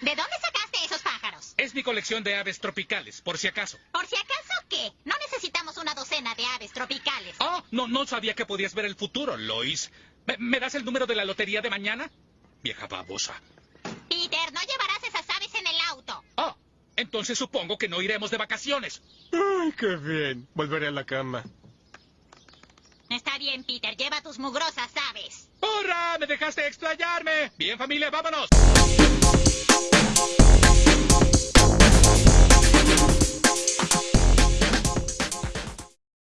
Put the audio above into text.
¿De dónde sacaste esos pájaros? Es mi colección de aves tropicales, por si acaso. ¿Por si acaso qué? No necesitamos una docena de aves tropicales. Oh, no, no sabía que podías ver el futuro, Lois. ¿Me, me das el número de la lotería de mañana? Vieja babosa. Peter, no llevarás esas aves en el auto. Oh, entonces supongo que no iremos de vacaciones. Ay, qué bien. Volveré a la cama. Está bien, Peter, lleva tus mugrosas aves. ¡Hurra! ¡Me dejaste explayarme! Bien, familia, vámonos.